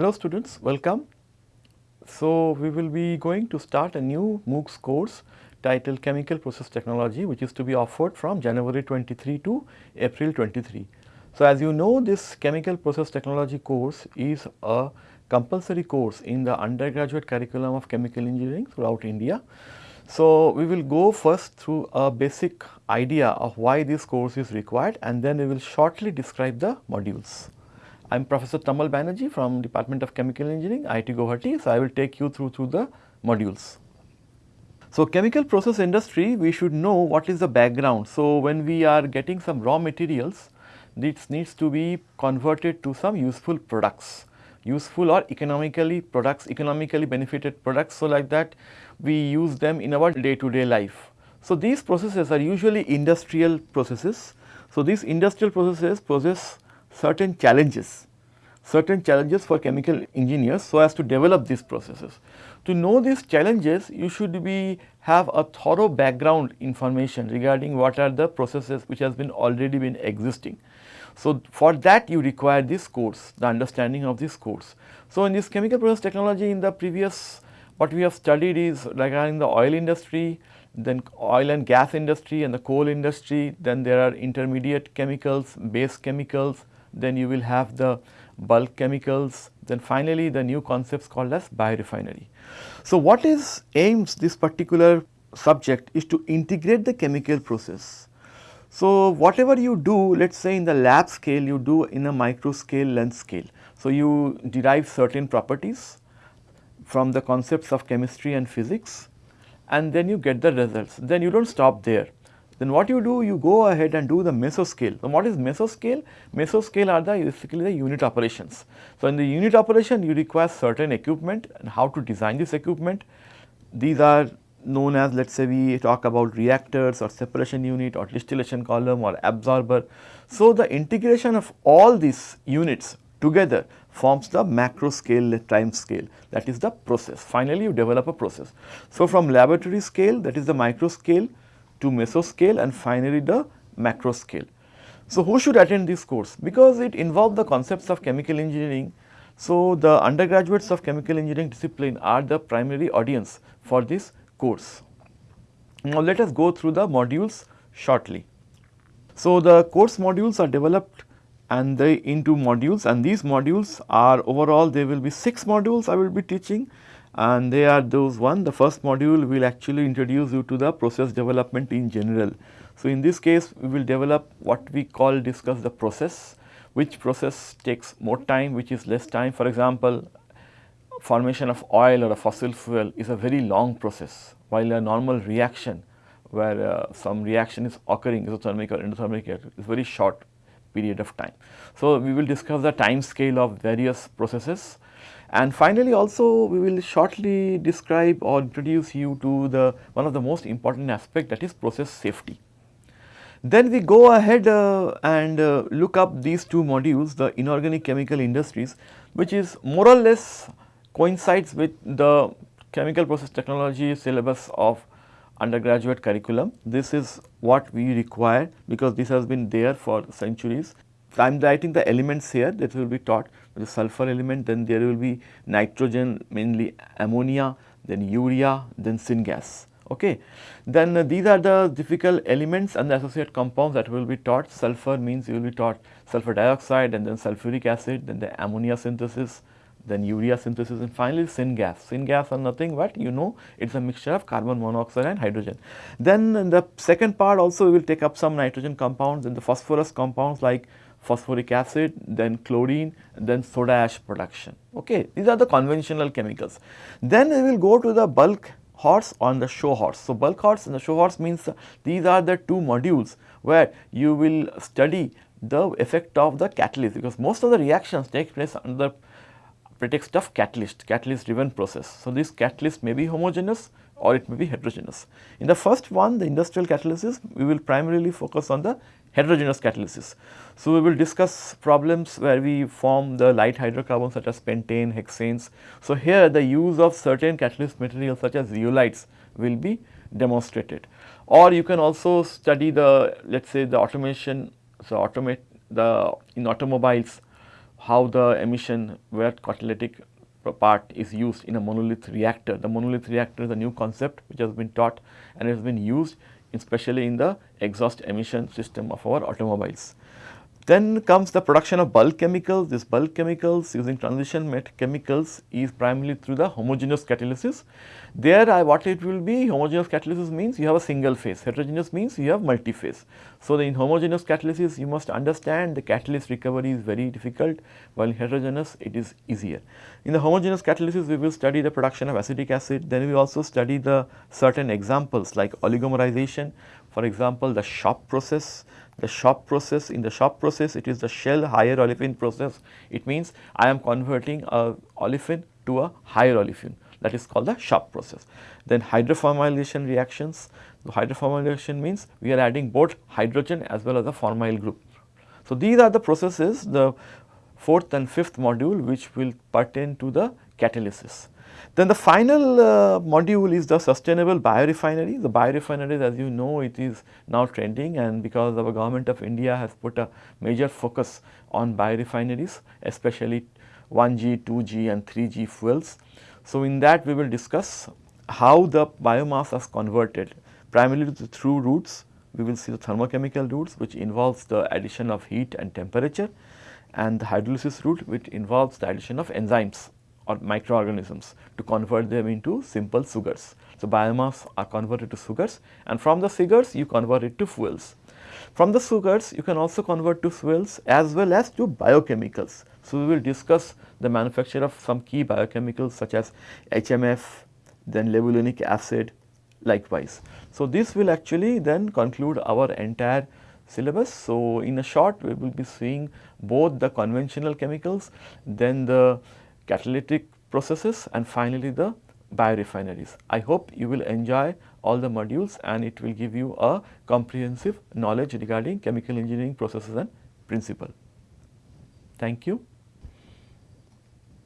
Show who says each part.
Speaker 1: Hello students, welcome. So, we will be going to start a new MOOCs course titled Chemical Process Technology which is to be offered from January 23 to April 23. So, as you know this Chemical Process Technology course is a compulsory course in the undergraduate curriculum of chemical engineering throughout India. So, we will go first through a basic idea of why this course is required and then we will shortly describe the modules. I am Professor Tamal Banerjee from Department of Chemical Engineering, IIT Guwahati. So, I will take you through through the modules. So, chemical process industry we should know what is the background. So, when we are getting some raw materials this needs to be converted to some useful products, useful or economically products, economically benefited products. So, like that we use them in our day to day life. So, these processes are usually industrial processes. So, these industrial processes possess certain challenges, certain challenges for chemical engineers so as to develop these processes. To know these challenges, you should be have a thorough background information regarding what are the processes which has been already been existing. So, for that you require this course, the understanding of this course. So, in this chemical process technology in the previous what we have studied is regarding the oil industry, then oil and gas industry and the coal industry, then there are intermediate chemicals, base chemicals, then you will have the bulk chemicals, then finally the new concepts called as biorefinery. So, what is aims this particular subject is to integrate the chemical process. So, whatever you do let us say in the lab scale you do in a micro scale length scale. So, you derive certain properties from the concepts of chemistry and physics and then you get the results. Then you do not stop there. Then what you do, you go ahead and do the mesoscale. So, what is mesoscale? Mesoscale are the basically the unit operations. So, in the unit operation you require certain equipment and how to design this equipment. These are known as let us say we talk about reactors or separation unit or distillation column or absorber. So, the integration of all these units together forms the macro scale time scale that is the process. Finally, you develop a process. So, from laboratory scale that is the micro scale to mesoscale and finally the macro scale. So, who should attend this course? Because it involves the concepts of chemical engineering. So, the undergraduates of chemical engineering discipline are the primary audience for this course. Now, let us go through the modules shortly. So, the course modules are developed and they into modules and these modules are overall there will be 6 modules I will be teaching and they are those one the first module will actually introduce you to the process development in general. So, in this case we will develop what we call discuss the process which process takes more time which is less time for example formation of oil or a fossil fuel is a very long process while a normal reaction where uh, some reaction is occurring exothermic or endothermic is very short period of time. So, we will discuss the time scale of various processes and finally also we will shortly describe or introduce you to the one of the most important aspect that is process safety. Then we go ahead uh, and uh, look up these two modules the inorganic chemical industries which is more or less coincides with the chemical process technology syllabus of undergraduate curriculum. This is what we require because this has been there for centuries. I am writing the elements here that will be taught the sulfur element then there will be nitrogen mainly ammonia then urea then syngas. Okay. Then uh, these are the difficult elements and the associated compounds that will be taught sulfur means you will be taught sulfur dioxide and then sulfuric acid then the ammonia synthesis then urea synthesis and finally syngas. Syngas are nothing but you know it is a mixture of carbon monoxide and hydrogen. Then the second part also we will take up some nitrogen compounds and the phosphorus compounds like phosphoric acid, then chlorine, then soda ash production. Okay. These are the conventional chemicals. Then we will go to the bulk horse on the show horse. So, bulk horse and the show horse means these are the two modules where you will study the effect of the catalyst because most of the reactions take place under the pretext of catalyst, catalyst driven process. So, this catalyst may be homogeneous or it may be heterogeneous. In the first one the industrial catalysis we will primarily focus on the heterogeneous catalysis. So, we will discuss problems where we form the light hydrocarbons such as pentane, hexanes. So, here the use of certain catalyst materials such as zeolites will be demonstrated or you can also study the let us say the automation, so automate the in automobiles how the emission where catalytic part is used in a monolith reactor. The monolith reactor is a new concept which has been taught and has been used especially in the exhaust emission system of our automobiles. Then comes the production of bulk chemicals. This bulk chemicals using transition met chemicals is primarily through the homogeneous catalysis. There I, what it will be homogeneous catalysis means you have a single phase, heterogeneous means you have multi-phase. So, in homogeneous catalysis you must understand the catalyst recovery is very difficult while heterogeneous it is easier. In the homogeneous catalysis we will study the production of acetic acid, then we also study the certain examples like oligomerization, for example the Shop process the Shop process, in the Shop process it is the shell higher olefin process. It means I am converting a olefin to a higher olefin that is called the Shop process. Then hydroformylation reactions, the hydroformylation means we are adding both hydrogen as well as a formyl group. So, these are the processes the fourth and fifth module which will pertain to the catalysis. Then the final uh, module is the sustainable biorefinery. The biorefineries as you know it is now trending and because our government of India has put a major focus on biorefineries especially 1G, 2G and 3G fuels. So, in that we will discuss how the biomass is converted primarily through routes. We will see the thermochemical routes which involves the addition of heat and temperature and the hydrolysis route which involves the addition of enzymes or microorganisms to convert them into simple sugars. So, biomass are converted to sugars and from the sugars you convert it to fuels. From the sugars you can also convert to fuels as well as to biochemicals. So, we will discuss the manufacture of some key biochemicals such as HMF, then levulinic acid likewise. So, this will actually then conclude our entire syllabus. So, in a short we will be seeing both the conventional chemicals, then the catalytic processes and finally the biorefineries. I hope you will enjoy all the modules and it will give you a comprehensive knowledge regarding chemical engineering processes and principle. Thank you.